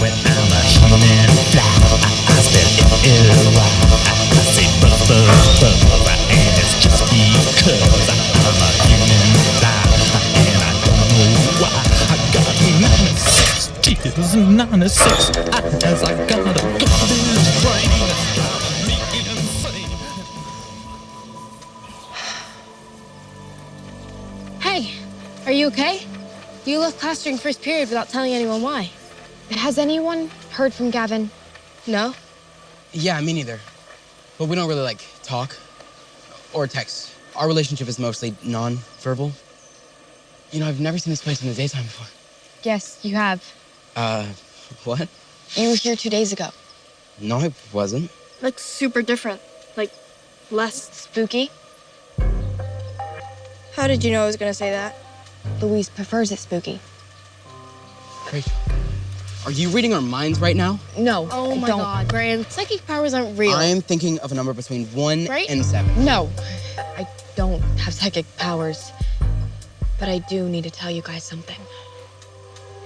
when I'm a human fly. I, I spell L-L-Y. I, I say buzz, buzz. And it's just because I'm a human fly. And I don't know why. I got 96 tears, 96 eyes. I got a garbage brain. Hey, are you okay? You left class during first period without telling anyone why. Has anyone heard from Gavin? No? Yeah, me neither. But we don't really like talk or text. Our relationship is mostly non-verbal. You know, I've never seen this place in the daytime before. Yes, you have. Uh, what? You were here two days ago. No, I wasn't. Looks super different. Like, less. Spooky? How did you know I was gonna say that? Louise prefers it spooky. Rachel, are you reading our minds right now? No, Oh I my don't. god, Graham. Psychic powers aren't real. I am thinking of a number between one Right? and seven. No, I don't have psychic powers. But I do need to tell you guys something.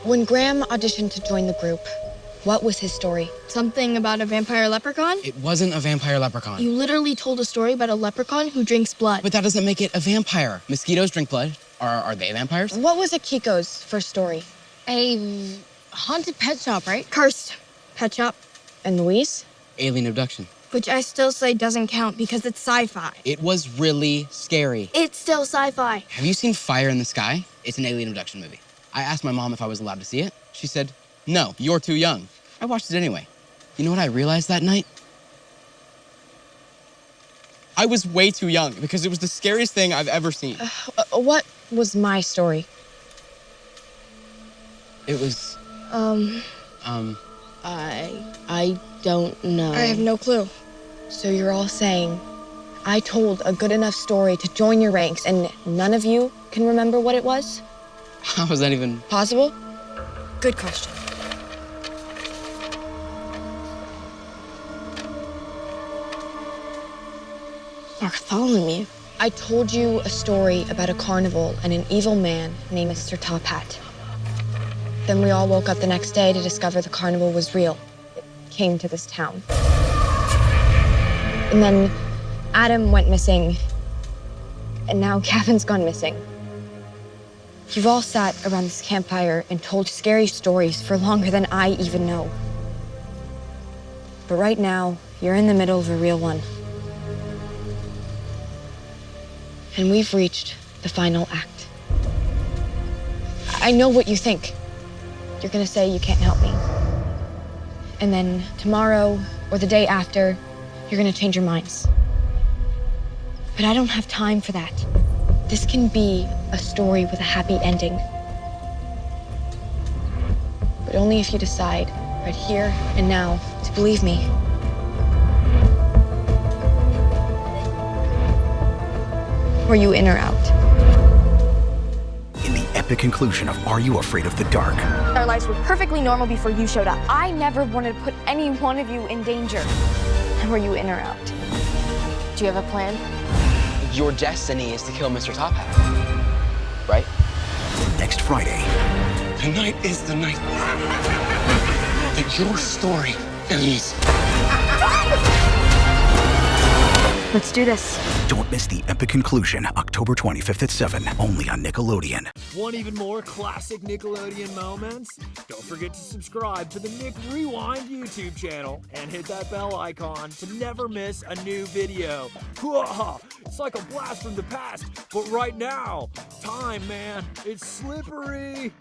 When Graham auditioned to join the group, what was his story? Something about a vampire leprechaun? It wasn't a vampire leprechaun. You literally told a story about a leprechaun who drinks blood. But that doesn't make it a vampire. Mosquitoes drink blood. Are, are they vampires? What was Akiko's first story? a haunted pet shop, right? Cursed pet shop, And Louise? Alien abduction. which I still say doesn't count because it's sci-fi. It was really scary. It's still sci-fi. Have you seen Fire in the Sky? It's an alien abduction movie. I asked my mom if I was allowed to see it. She said, No, you're too young. I watched it anyway. You know what I realized that night? I was way too young because it was the scariest thing I've ever seen. Uh, what was my story? It was, Um, um, I I don't know. I have no clue. So you're all saying I told a good enough story to join your ranks and none of you can remember what it was? how was that even? Possible? Good question. Bartholomew. I told you a story about a carnival and an evil man named Mr. Top Hat. Then we all woke up the next day to discover the carnival was real. It came to this town. And then Adam went missing. And now Kevin's gone missing. You've all sat around this campfire and told scary stories for longer than I even know. But right now, you're in the middle of a real one. And we've reached the final act. I know what you think. You're gonna say you can't help me. And then tomorrow or the day after, you're gonna change your minds. But I don't have time for that. This can be a story with a happy ending. But only if you decide, right here and now, to believe me. Were you in or out? In the conclusion of Are You Afraid of the Dark? Our lives were perfectly normal before you showed up. I never wanted to put any one of you in danger. Were you in or out? Do you have a plan? Your destiny is to kill Mr. Top Hat. Right? Next Friday, Tonight is the night that your story ends. Let's do this. don't miss the epic conclusion October 25th at 7, only on Nickelodeon. Want even more classic Nickelodeon moments? Don't forget to subscribe to the Nick Rewind YouTube channel and hit that bell icon to never miss a new video. It's like a blast from the past, but right now, time, man, it's slippery.